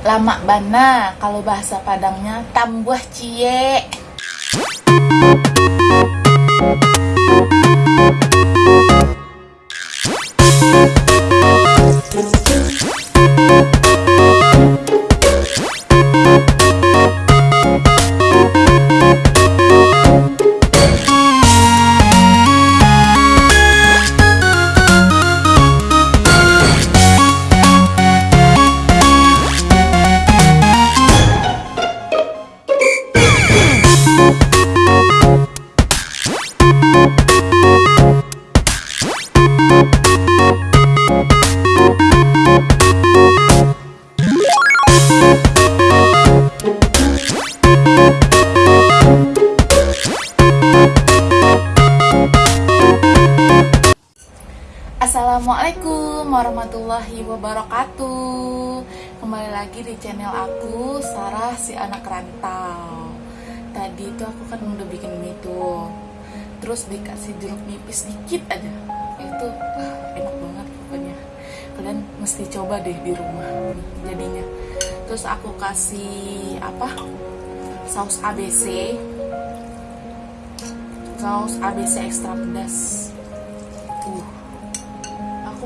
lama bana kalau bahasa Padangnya tambuh cie Assalamualaikum warahmatullahi wabarakatuh. Kembali lagi di channel aku Sarah si anak rantau. Tadi itu aku kan udah bikin mie tuh Terus dikasih jeruk nipis dikit aja. Itu ah, enak banget pokoknya. Kalian mesti coba deh di rumah jadinya. Terus aku kasih apa Saus ABC Saus ABC ekstra pedas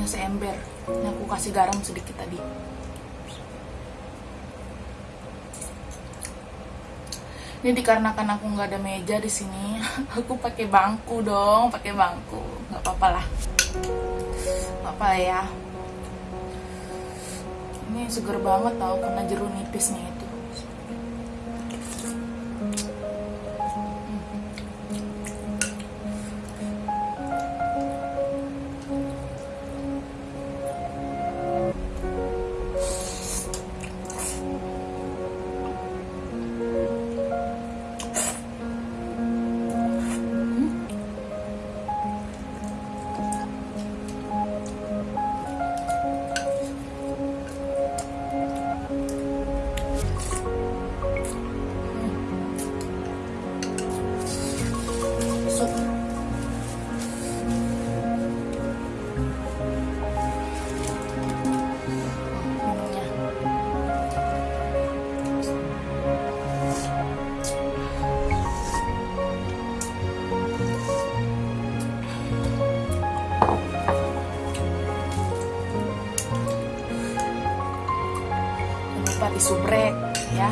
Kuahnya seember. Ini aku kasih garam sedikit tadi. Ini dikarenakan aku nggak ada meja di sini, aku pakai bangku dong, pakai bangku. Nggak apa-apa lah, nggak apa ya. Ini seger banget tau karena jeruk nipisnya itu. Jangan lupa disubrek ya.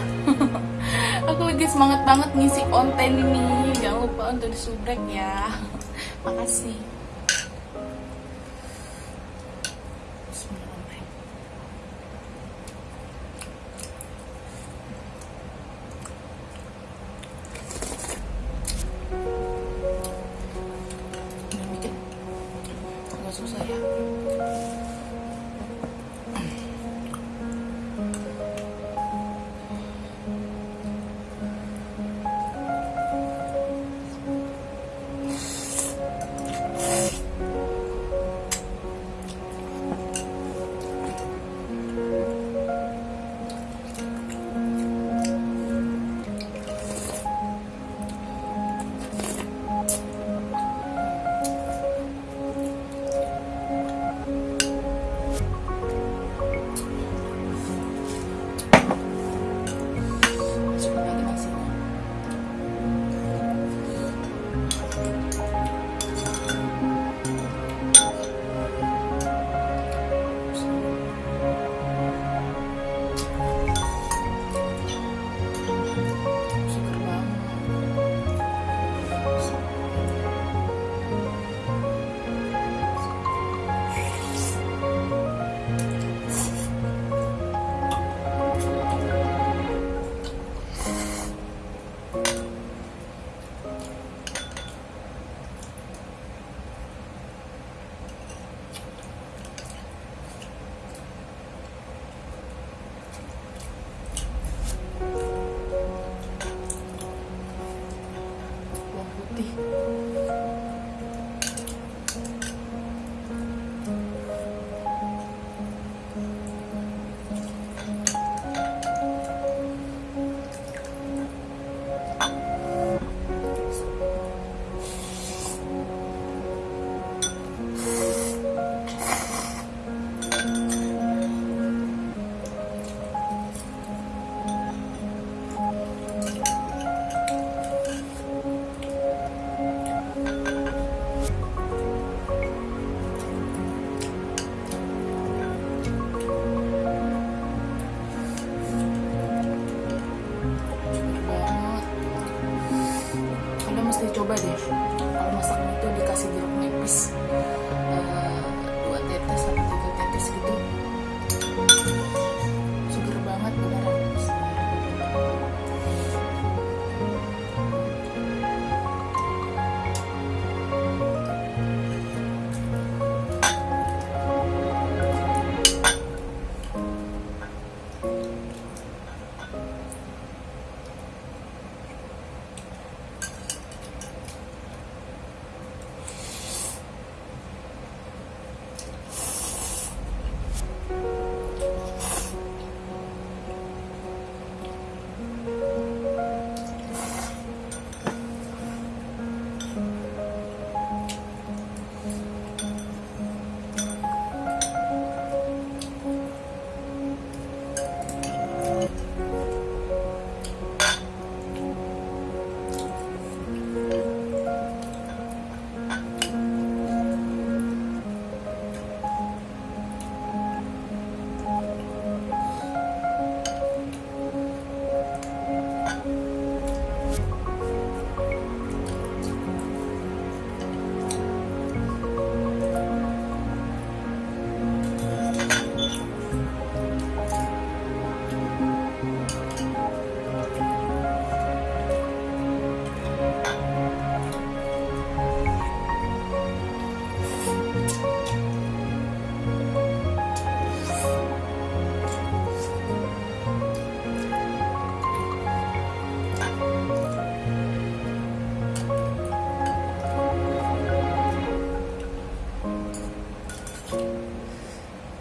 Aku lagi semangat banget ngisi konten ini. Jangan lupa untuk disubrek ya. Makasih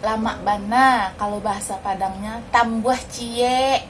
lama bana kalau bahasa Padangnya tambuh cie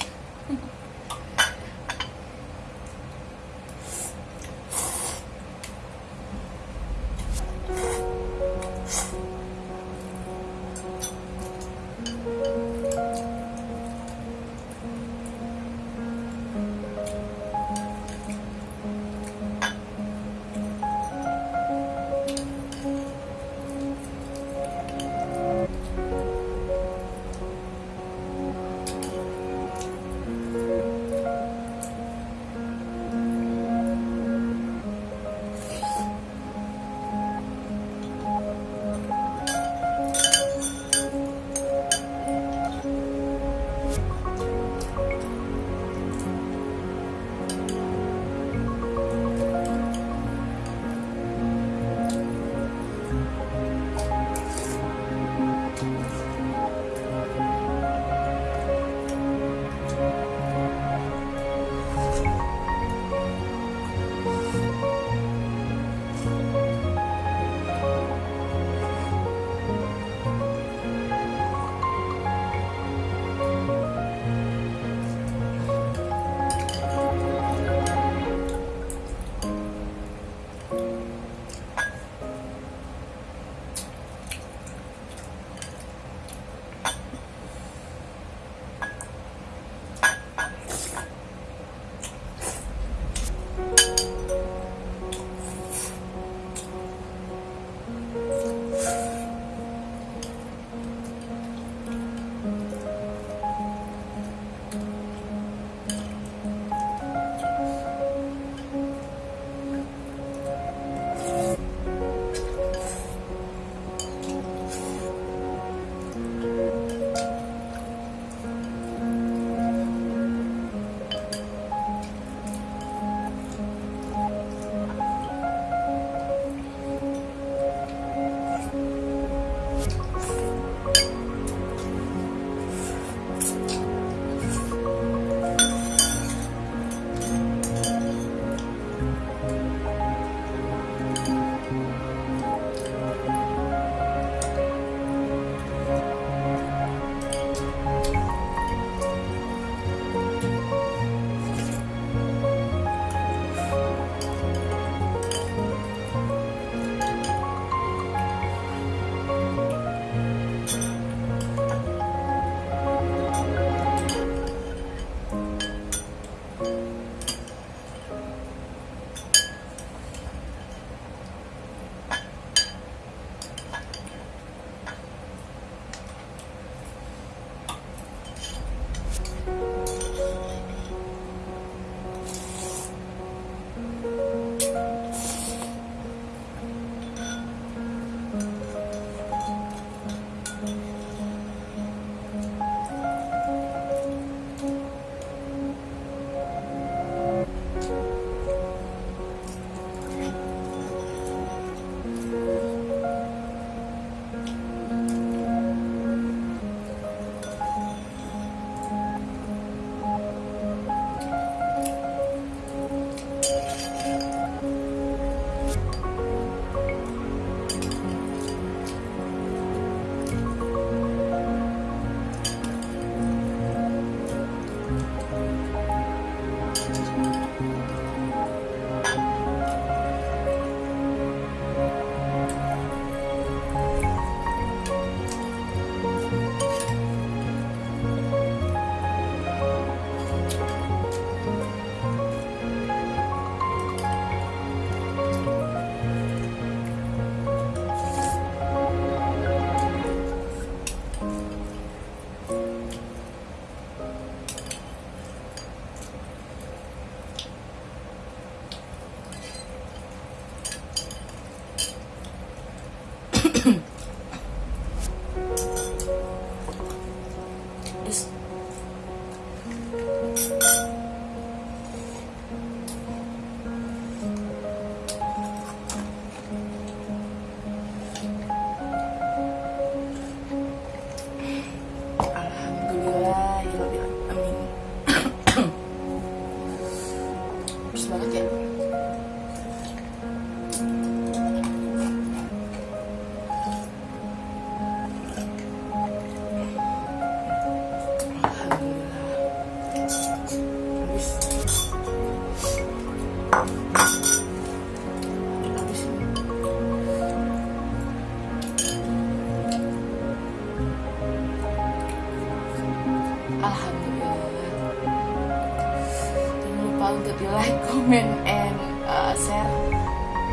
like, comment, and uh, share.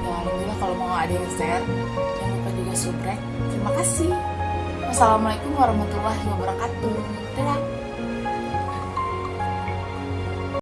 Ya alhamdulillah kalau mau ada yang share, jangan lupa juga subrek. Terima kasih. Wassalamualaikum warahmatullahi wabarakatuh.